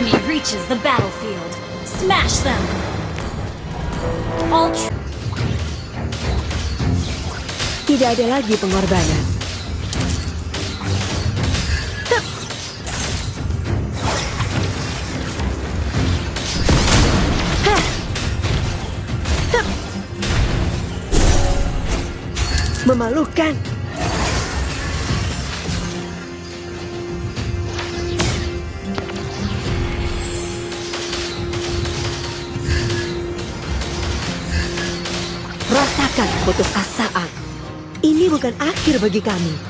enemy reaches the battlefield, smash them. All Tidak ada lagi pengorbanan. Memalukan. Rasakan putusasaan. Ini bukan akhir bagi kami.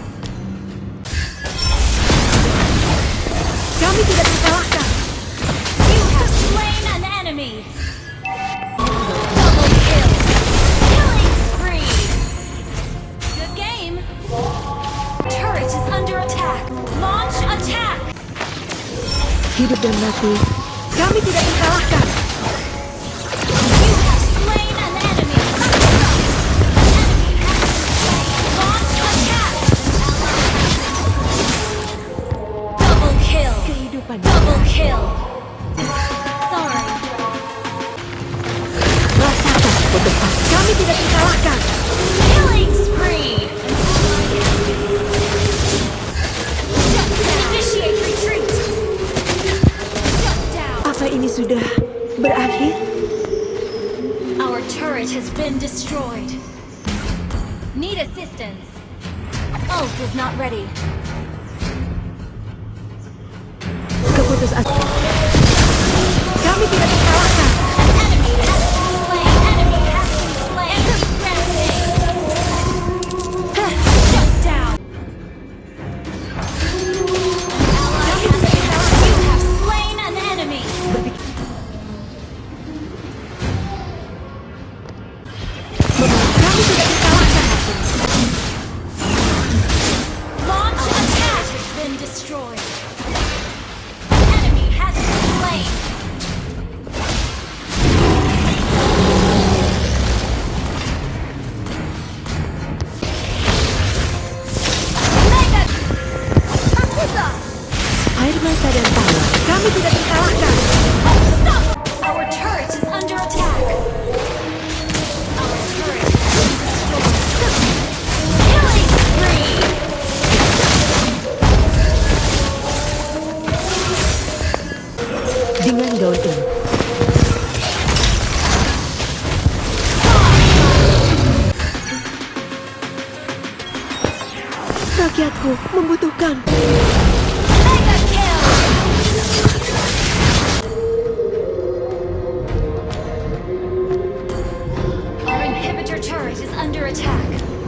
enemy. Double kill. Killing spree. Good game. Turret is under attack. Launch attack. Hidup dan mati. Kami tidak dikalahkan. Kami tidak dikalahkan. Killing spree. Initiate retreat. Apa ini sudah berakhir? Our turret has been destroyed. Need assistance. Ult is not ready. Keputusasaan. Kami tidak Dengan gaun ini. Rakyatku membutuhkan.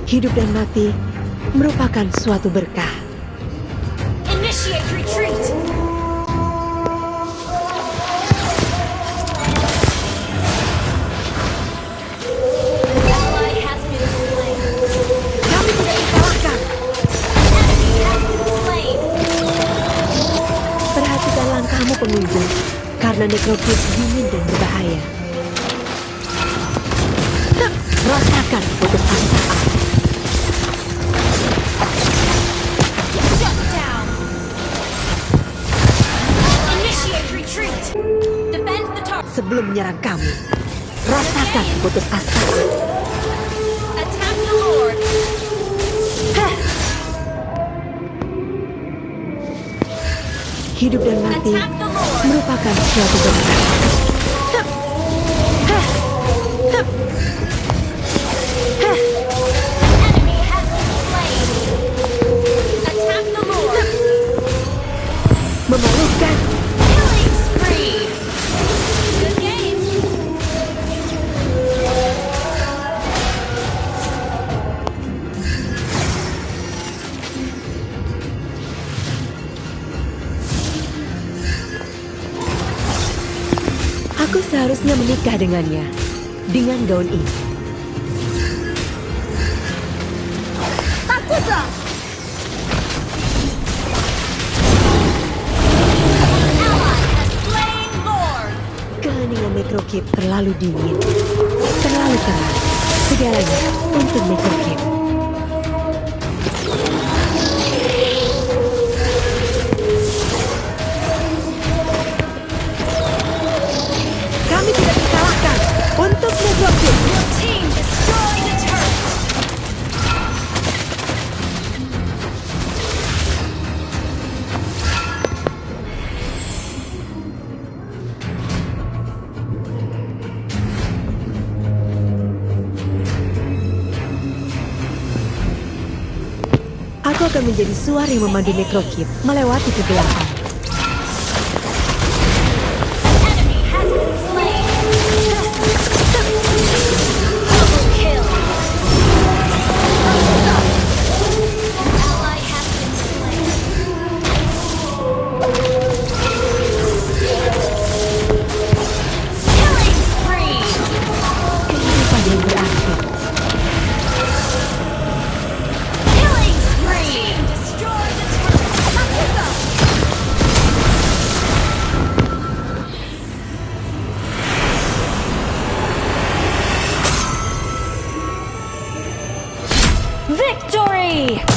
Hidup dan mati merupakan suatu berkah. Perhatikan langkahmu pengunjung, karena nekropit dingin dan berbahaya. Rasakan the target. sebelum menyerang kami. Rasakan putus asa. Hidup dan mati merupakan suatu bentuk. Seharusnya menikah dengannya. Dengan gaun ini. Takutlah. Keheningan Necrokip terlalu dingin. Terlalu keras. Segalanya untuk Necrokip. Aku akan menjadi suar yang memandu Necrokip melewati kegelapan. Victory!